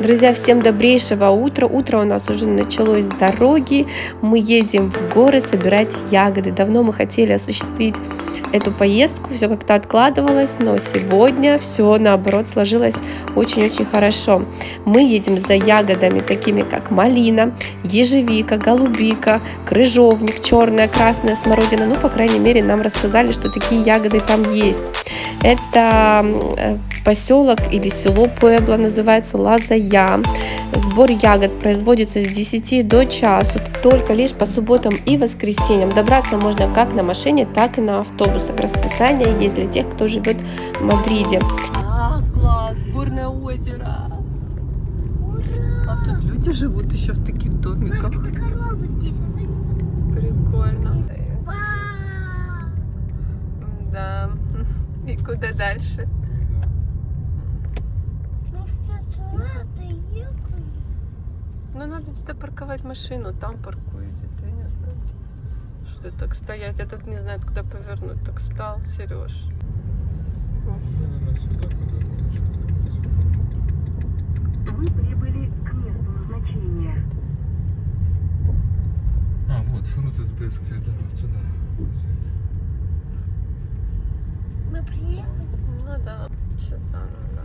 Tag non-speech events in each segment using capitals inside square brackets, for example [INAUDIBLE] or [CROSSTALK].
Друзья, всем добрейшего утра. Утро у нас уже началось с дороги. Мы едем в горы собирать ягоды. Давно мы хотели осуществить эту поездку, все как-то откладывалось, но сегодня все наоборот сложилось очень-очень хорошо. Мы едем за ягодами, такими как малина, ежевика, голубика, крыжовник, черная, красная смородина. Ну, по крайней мере, нам рассказали, что такие ягоды там есть. Это э, поселок или село Пуэбло, называется Лазая. Сбор ягод производится с 10 до часу, только лишь по субботам и воскресеньям. Добраться можно как на машине, так и на автобусах. Расписание есть для тех, кто живет в Мадриде. А, класс, горное озеро. Ура! А тут люди живут еще в таких домиках. Прикольно. Да. [LAUGHS] И куда дальше? Ну, надо где-то парковать машину, там паркуете, я не знаю. Что так стоять, этот не знает, куда повернуть, так стал, Сереж. Вы прибыли к месту назначения. А, вот, фрутус Беская, да, вот сюда. Мы приехали? Ну да, сюда, ну да.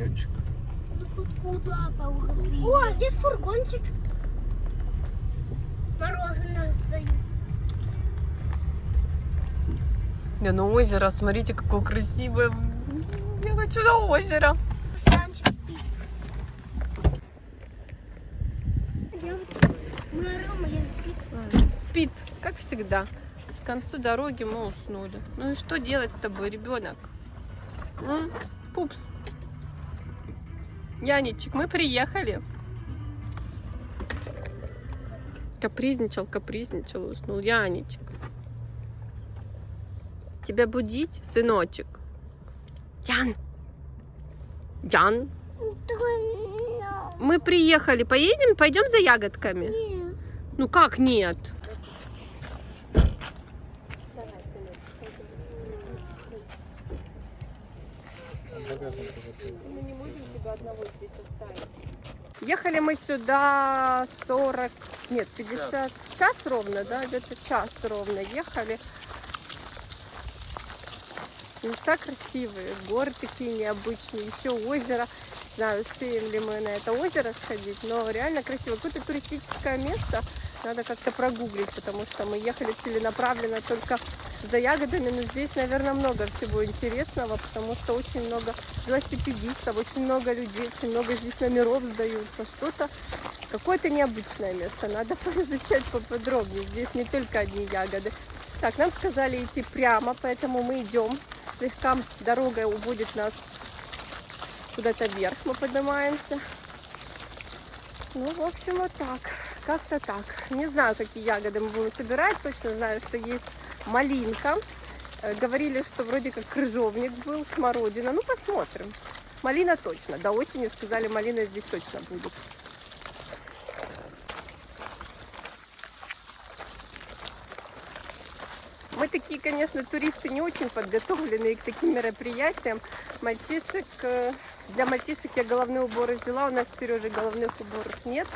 Где-то тенечек. Ну, Куда-то О, здесь фургончик. Мороженое стоит. Не, ну озеро, смотрите, какое красивое. Я хочу на озеро. Фургончик спит. Как всегда. К концу дороги мы уснули. Ну и что делать с тобой, ребенок? М? Пупс. Яничек, мы приехали. Капризничал, капризничал, уснул. Яничек. Тебя будить, сыночек? Ян. Ян. Мы приехали. Поедем? Пойдем за ягодками? Нет. Ну как нет? Мы не можем тебя одного здесь оставить. Ехали мы сюда 40, нет, 50, час ровно, да, где-то час ровно ехали. Места красивые, горы такие необычные, еще озеро. Не знаю, успеем ли мы на это озеро сходить, но реально красиво. Какое-то туристическое место, надо как-то прогуглить, потому что мы ехали целенаправленно только за ягодами, но здесь, наверное, много всего интересного, потому что очень много велосипедистов, очень много людей, очень много здесь номеров сдаются, что-то, какое-то необычное место, надо [LAUGHS] поизучать поподробнее, здесь не только одни ягоды. Так, нам сказали идти прямо, поэтому мы идем, слегка дорога уводит нас куда-то вверх, мы поднимаемся. Ну, в общем, вот так. Как-то так. Не знаю, какие ягоды мы будем собирать. Точно знаю, что есть малинка. Э, Говорили, что вроде как крыжовник был, смородина. Ну, посмотрим. Малина точно. До осени сказали, малина здесь точно будет. Мы такие, конечно, туристы не очень подготовленные к таким мероприятиям. Мальчишек, э, для мальчишек я головные уборы взяла. У нас с Сережей головных уборов нет.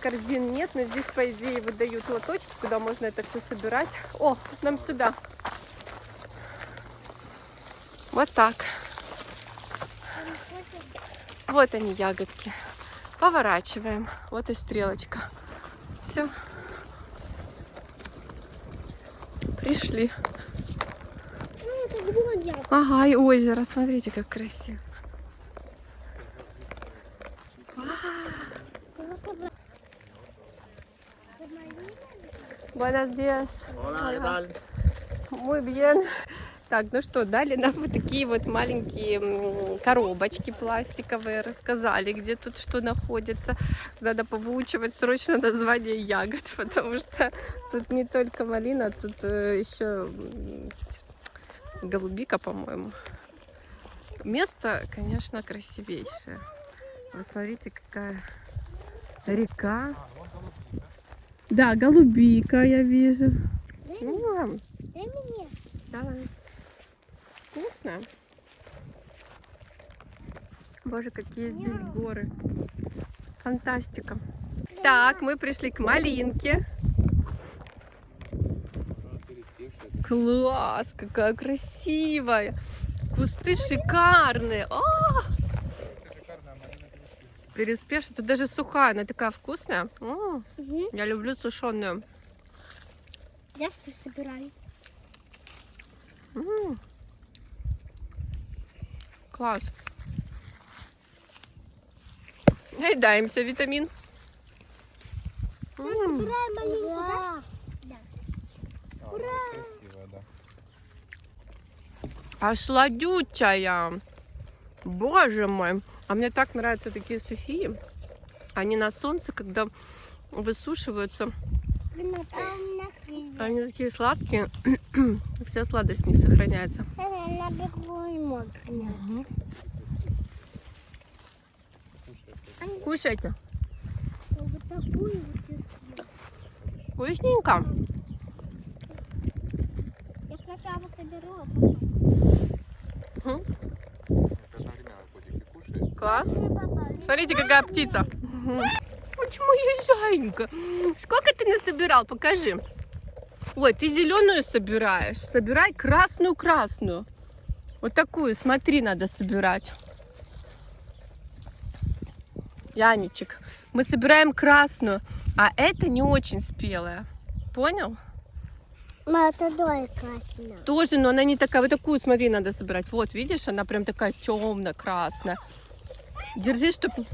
Корзин нет, но здесь, по идее, выдают лоточки, куда можно это все собирать. О, нам сюда. Вот так. Вот они, ягодки. Поворачиваем. Вот и стрелочка. Все. Пришли. Ну. Ага, и озеро. Смотрите, как красиво. Buenos días. Hola, ¿qué tal? Muy bien. Так, ну что, дали нам вот такие вот маленькие коробочки пластиковые, рассказали, где тут что находится. Надо повыучивать срочно название ягод, [LAUGHS] потому что тут не только малина, тут э, еще голубика, по-моему. Место, конечно, красивейшее. Вы смотрите, какая река. Да, голубика я вижу. Ну, ладно. Дай мне. Давай. Вкусно. Боже, какие здесь горы. Фантастика. Так, мы пришли к малинке. Класс, какая красивая. Кусты шикарные. О! Переспевшая, тут даже сухая, она такая вкусная. О, Мгм. я люблю сушеную. Я все собираю. М. Класс. Наедаемся, витамин. М, Собираем маленькую, да? Красиво, да. А сладючая. Боже мой. А мне так нравятся такие сухие. Они на солнце, когда высушиваются, они такие сладкие. [CLEARS THROAT] Вся сладость сохраняется. Не мог. Кушайте. Вкусненько. Я сначала соберу, а потом. Класс. Смотрите, какая птица. Почему я зайка? Сколько ты насобирал? Покажи. Ой, ты зеленую собираешь. Собирай красную-красную. Вот такую, смотри, надо собирать. Яничек, мы собираем красную, а это не очень спелая. Понял? Ма, это дой красная. Тоже, но она не такая. Вот такую, смотри, надо собирать. Вот, видишь, она прям такая темно-красная. Держи, чтобы...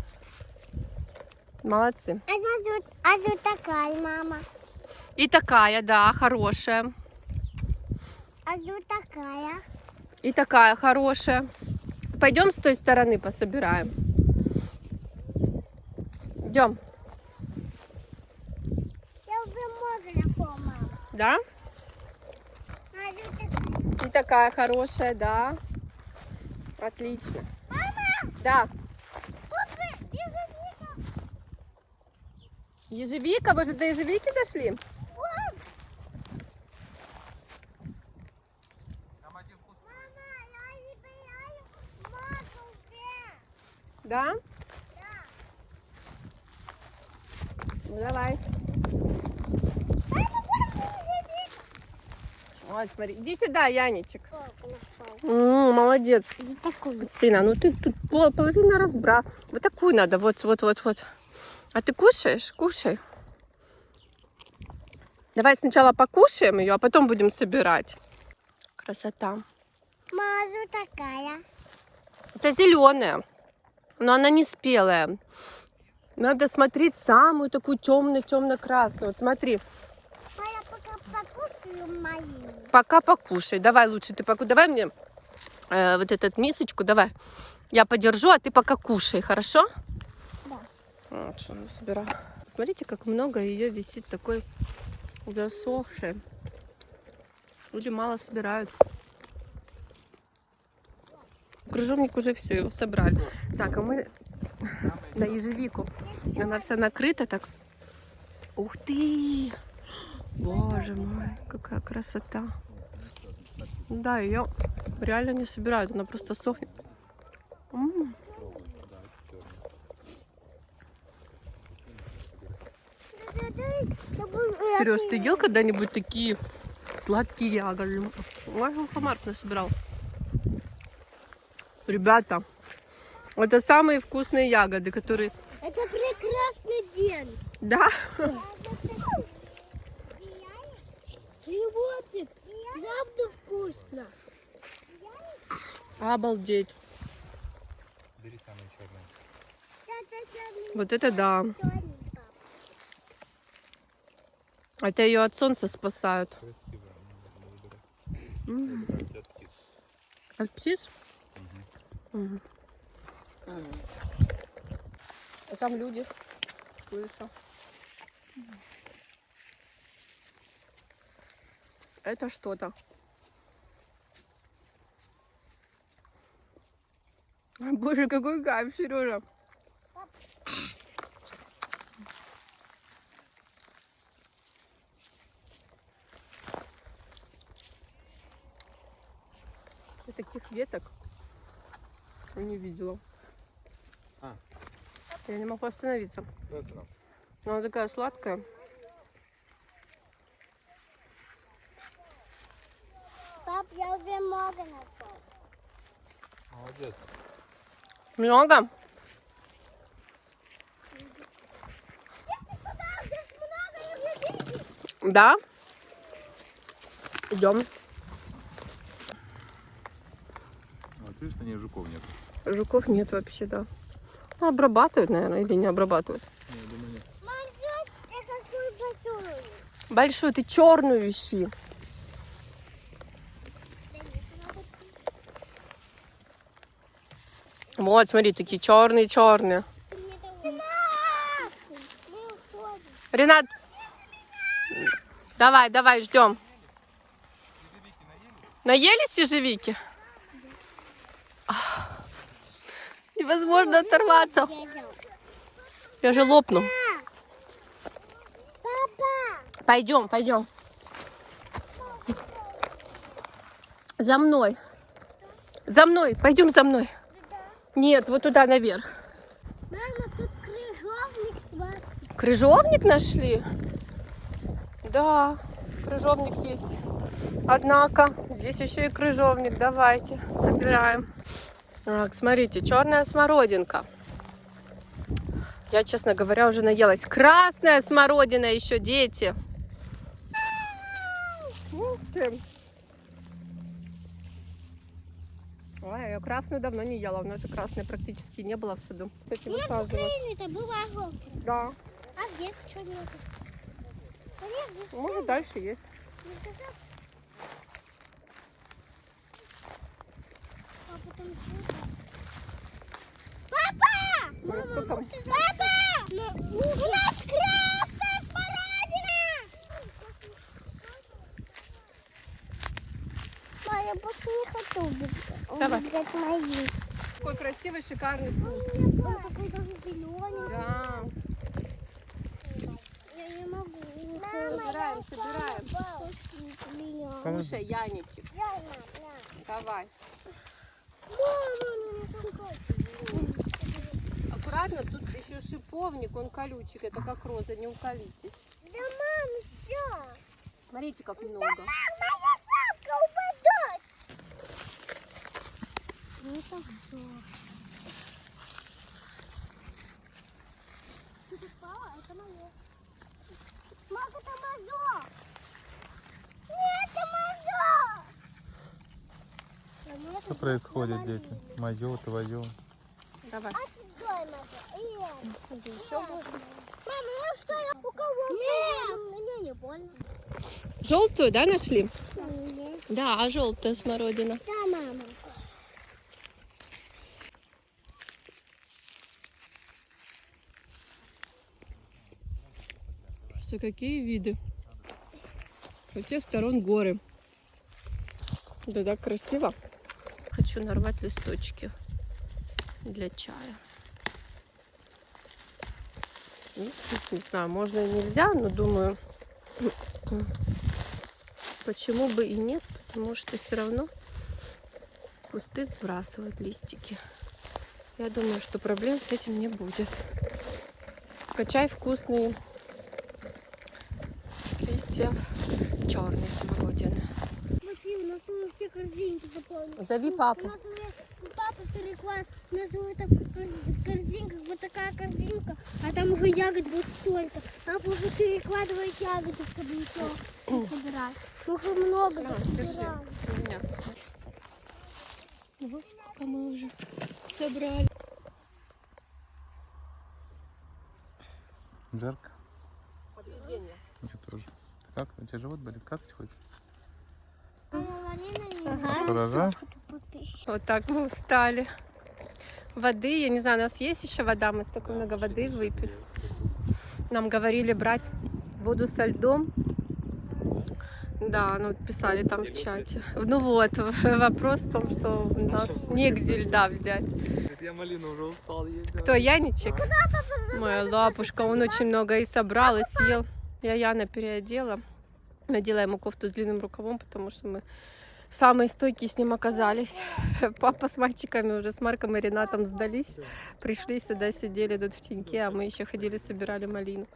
Молодцы. А тут, а тут такая, мама. И такая, да, хорошая. А тут такая. И такая хорошая. Пойдем с той стороны пособираем. Идем, Я уже много мама. да? А такая. И такая хорошая, да. Отлично. Мама, Да. тут вы, ежевика. Ежевика, вы же до ежевики дошли? Да? Да. Ну давай. Вот смотри. Иди сюда, Яничек. Нашел? М, молодец. Сына, ну ты тут пол- половина разбра. Вот такую надо, вот, вот, вот, вот. А ты кушаешь? Кушай. Давай сначала покушаем ее, а потом будем собирать. Красота. Мазу такая. Это зеленая, но она не спелая. Надо смотреть самую такую темно-темно-красную. Вот смотри, А я пока покушаю малину. пока покушай. Давай лучше ты поку... Давай мне э, вот эту мисочку, давай. Я подержу, а ты пока кушай, хорошо? Да. Вот что она собирала. Смотрите, как много ее висит такой засохшей. Люди мало собирают. Крыжовник уже все, его собрали. Так, а мы на ежевику. Она вся накрыта так. Ух ты! Боже мой, какая красота. Да, ее реально не собирают, она просто сохнет. М. Сереж, ты ел когда-нибудь такие сладкие ягоды? Ой, Хамарк насобирал. Ребята, это самые вкусные ягоды, которые... Это прекрасный день. Да? Животик, правда вкусно. Обалдеть. бери самые черные. Вот это да. Это ее от солнца спасают. От птиц. Птиц? Мгм. А там люди. Слышу. Это что-то. Боже, какой кайф, Сережа. Я таких веток не видела. А. Я не могу остановиться. Она. Но она такая сладкая. Пап, я уже много нашел. Молодец. Много? Здесь много людей. Да. Идем. Вот видишь, на ней жуков нет. Жуков нет вообще, да. Ну, обрабатывают, наверное, или не обрабатывают. Я думаю, нет. Большую. Ты черную ищи. Вот, смотри, такие черные, черные. Мы уходим. Ренат, давай, давай, ждем. Наелись ежевики? Ах, Невозможно оторваться. Я же лопну. Пойдем, пойдем. За мной. За мной. Пойдем за мной. Нет, вот туда наверх. крыжовник. Крыжовник нашли? Да, крыжовник есть. Однако, здесь еще и крыжовник. Давайте, собираем. Так, смотрите, черная смородинка. Я, честно говоря, уже наелась. Красная смородина еще, дети. Ой, я красную давно не ела. У нас же красной практически не было в саду. Кстати, высаживать. Это было желтое. Да. А здесь что нет? Да нет, здесь Может, дальше есть. не сказал. А потом что? Папа! Там? Папа! У нас красная смородина! Ма, я больше не хочу убегать. Мои. Какой красивый, шикарный вкус. Он такой даже зеленый. Да. Я не могу. Собираем, собираем. собираем. Слушай, Яничек, давай. Аккуратно, тут еще шиповник, он колючек. Это как роза, не уколитесь. Да, мам, все. Смотрите, как много. Мам, моя сапка упадет. Ну, это все. Ты попала? Это мое. Мам, это мое. Нет, это мое. Что происходит, дети? Мое, твое. Давай. Мама, ну что я у кого? Нет. Мне не больно. Желтую, да, нашли? Нет. Да, а желтая смородина. Да, мама. Что какие виды? Со всех сторон горы. Да так красиво. Хочу нарвать листочки для чая. Ну, Не знаю, можно и нельзя, но думаю, почему бы и нет, потому что все равно кусты сбрасывают листики. Я думаю, что проблем с этим не будет. Качай вкусные листья черной смородины. Смотри, у нас уже все корзинки. Зови У папу. нас уже папа переклад. У нас уже там корзинках вот такая корзинка, а там уже ягод вот столько. Папа уже перекладывает ягоды, чтобы еще [CLEARS THROAT] собирать. Уже много На, держи. У меня. Вот сколько мы уже собрали. Жарко? Мне тоже. Как? У тебя живот болит? Как ты хочешь? Ага. Вот так мы устали. Воды, я не знаю, у нас есть еще вода, мы столько много воды выпили. Нам говорили брать воду со льдом. Да, ну вот писали там в чате. Ну вот, [LAUGHS] вопрос в том, что у нас негде льда взять. Я малину уже устал ездить. Кто, Яничек? Моя лапушка, он очень много и собрал, и съел. Я Яна переодела. Надела ему кофту с длинным рукавом, потому что мы самые стойкие с ним оказались. [LAUGHS] Папа с мальчиками уже, с Марком и Ренатом сдались. Пришли сюда, сидели тут в теньке, а мы еще ходили, собирали малину.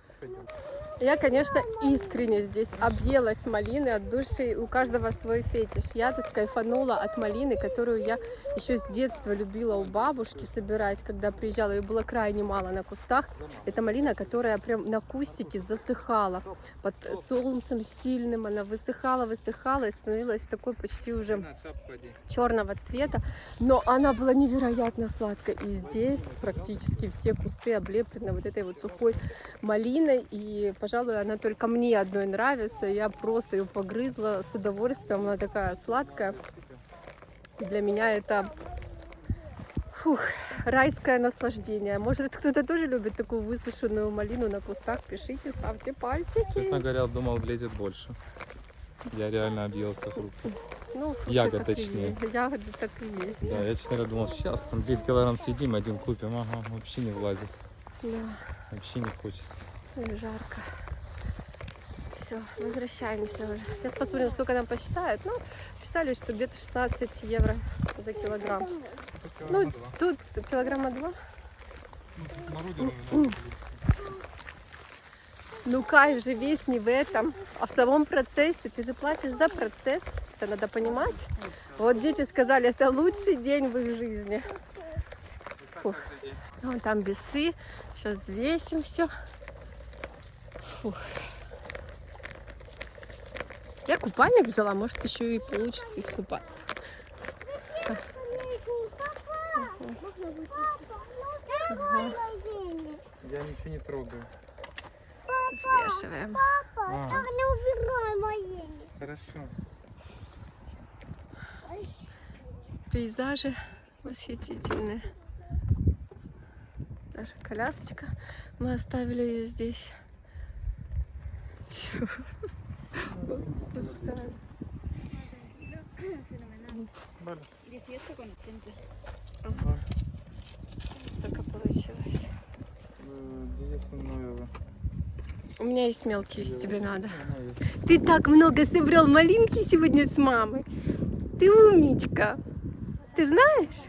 Я, конечно, искренне здесь объелась малины от души. У каждого свой фетиш. Я тут кайфанула от малины, которую я еще с детства любила у бабушки собирать, когда приезжала. Ее было крайне мало на кустах. Это малина, которая прям на кустике засыхала. Под солнцем сильным она высыхала, высыхала и становилась такой почти уже черного цвета, но она была невероятно сладкая. И здесь практически все кусты облеплены вот этой вот сухой малиной. И, пожалуй, она только мне одной нравится. Я просто ее погрызла с удовольствием. Она такая сладкая. И для меня это фух, райское наслаждение. Может, кто-то тоже любит такую высушенную малину на кустах? Пишите, ставьте пальчики. Честно говоря, думал, влезет больше. Я реально объелся фруктов. Ну, фрукты Ягод, точнее. есть. Ягоды так и есть. Да, я, честно говоря, думал, сейчас там 10 килограмм съедим, один купим. Ага, вообще не влазит. Да. Вообще не хочется. Жарко. Все, возвращаемся уже. Сейчас посмотрим, сколько нам посчитают. Ну, писали, что где-то 16 евро за килограмм. Ну, тут килограмма два. Ну, кайф же весь не в этом, а в самом процессе. Ты же платишь за процесс, это надо понимать. Вот дети сказали, это лучший день в их жизни. Фух. Вон там весы. Сейчас взвесим все. Я купальник взяла, может еще и получится искупаться. Ага. Я ничего не трогаю. Взвешиваем. А, Не убирай мои. хорошо. Пейзажи восхитительные. Наша колясочка. Мы оставили ее здесь. Пустая. 18 con 80. Столько получилось. У меня есть мелкие, если тебе надо. Ты так много собрал малинки сегодня с мамой. Ты умничка. Ты знаешь?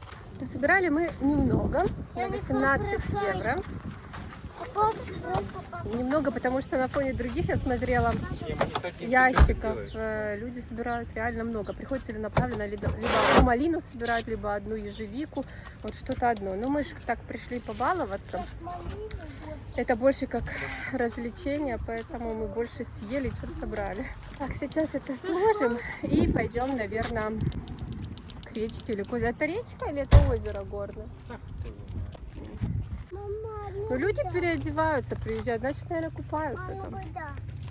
[LAUGHS] Собирали мы немного, на 18 евро. Немного, потому что на фоне других я смотрела ящиков. э, Люди собирают реально много. Приходят целенаправленно, либо либо одну малину собирают, либо одну ежевику, вот что-то одно. Но мы же так пришли побаловаться. Это больше как развлечение, поэтому мы больше съели, чем собрали. Так, сейчас это сложим и пойдем, наверное, к речке или к озеру. Это речка или это озеро горное? Мама, Ну, люди переодеваются, приезжают, значит, наверное, купаются там. да.